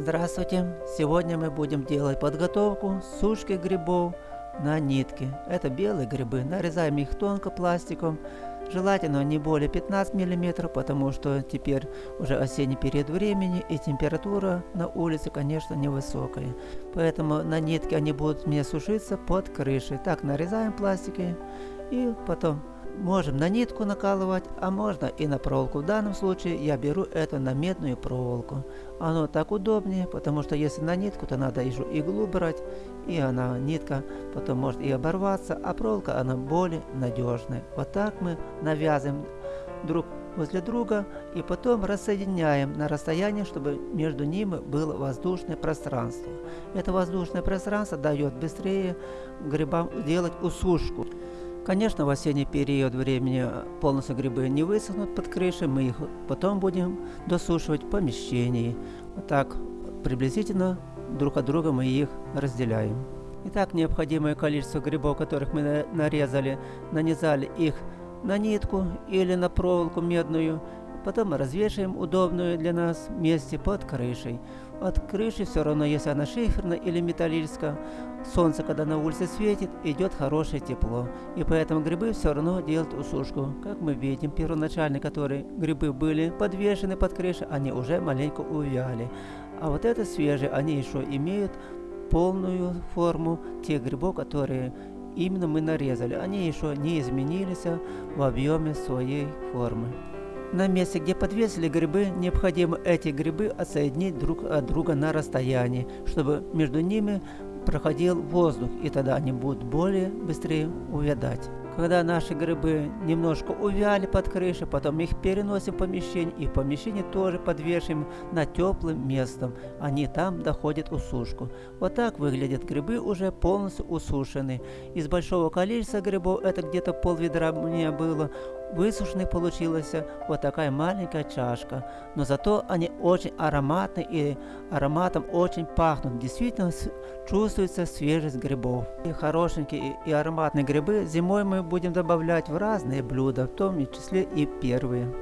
Здравствуйте! Сегодня мы будем делать подготовку сушки грибов на нитке. Это белые грибы. Нарезаем их тонко пластиком. Желательно не более 15 мм, потому что теперь уже осенний период времени и температура на улице, конечно, невысокая. Поэтому на нитке они будут мне сушиться под крышей. Так нарезаем пластики и потом Можем на нитку накалывать, а можно и на проволоку. В данном случае я беру это на медную проволоку. Оно так удобнее, потому что если на нитку, то надо еще иглу брать, и она, нитка, потом может и оборваться, а проволока, она более надежная. Вот так мы навязываем друг возле друга и потом рассоединяем на расстоянии, чтобы между ними было воздушное пространство. Это воздушное пространство дает быстрее грибам делать усушку. Конечно, в осенний период времени полностью грибы не высохнут под крышей, мы их потом будем досушивать в помещении. Вот так приблизительно друг от друга мы их разделяем. Итак, необходимое количество грибов, которых мы нарезали, нанизали их на нитку или на проволоку медную, Потом развешиваем удобную для нас месте под крышей. От крыши все равно, если она шиферная или металлическая, солнце, когда на улице светит, идет хорошее тепло. И поэтому грибы все равно делают усушку. Как мы видим, первоначально, которые грибы были подвешены под крышей, они уже маленько увяли. А вот это свежие, они еще имеют полную форму тех грибов, которые именно мы нарезали. Они еще не изменились в объеме своей формы. На месте, где подвесили грибы, необходимо эти грибы отсоединить друг от друга на расстоянии, чтобы между ними проходил воздух, и тогда они будут более быстрее увядать. Когда наши грибы немножко увяли под крышей, потом их переносим в помещение, и в помещении тоже подвешиваем на теплым местом. Они там доходят усушку. Вот так выглядят грибы уже полностью усушены. Из большого количества грибов, это где-то пол ведра меня было, Высушенной получилась вот такая маленькая чашка, но зато они очень ароматны и ароматом очень пахнут. Действительно чувствуется свежесть грибов. И хорошенькие и ароматные грибы зимой мы будем добавлять в разные блюда, в том числе и первые.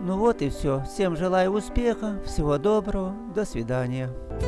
Ну вот и все. Всем желаю успеха, всего доброго, до свидания.